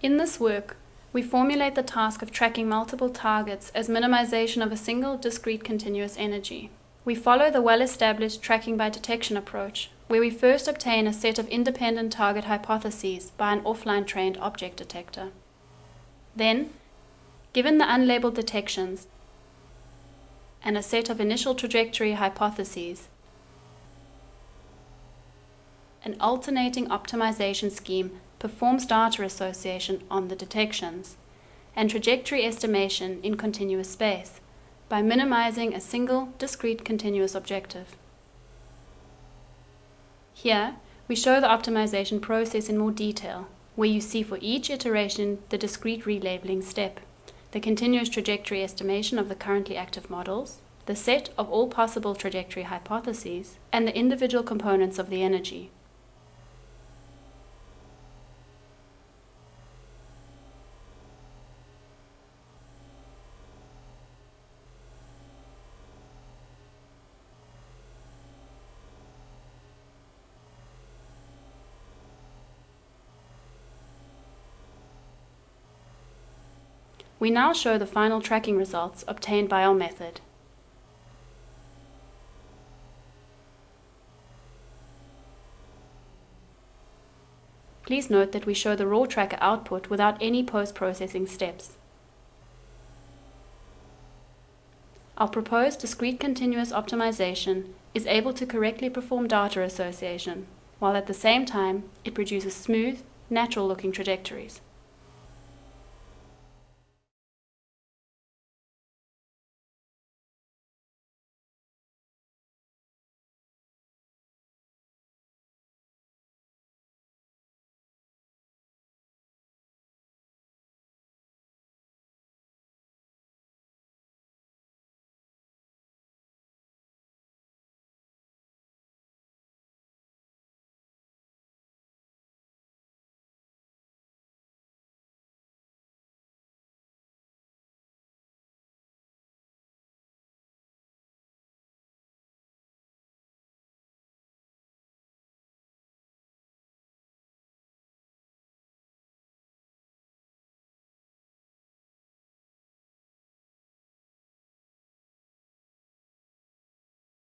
In this work, we formulate the task of tracking multiple targets as minimization of a single discrete continuous energy. We follow the well-established tracking by detection approach, where we first obtain a set of independent target hypotheses by an offline trained object detector. Then, given the unlabeled detections and a set of initial trajectory hypotheses, an alternating optimization scheme performs data association on the detections and trajectory estimation in continuous space by minimizing a single discrete continuous objective. Here, we show the optimization process in more detail, where you see for each iteration the discrete relabeling step, the continuous trajectory estimation of the currently active models, the set of all possible trajectory hypotheses, and the individual components of the energy. We now show the final tracking results obtained by our method. Please note that we show the raw tracker output without any post-processing steps. Our proposed discrete continuous optimization is able to correctly perform data association, while at the same time it produces smooth, natural-looking trajectories.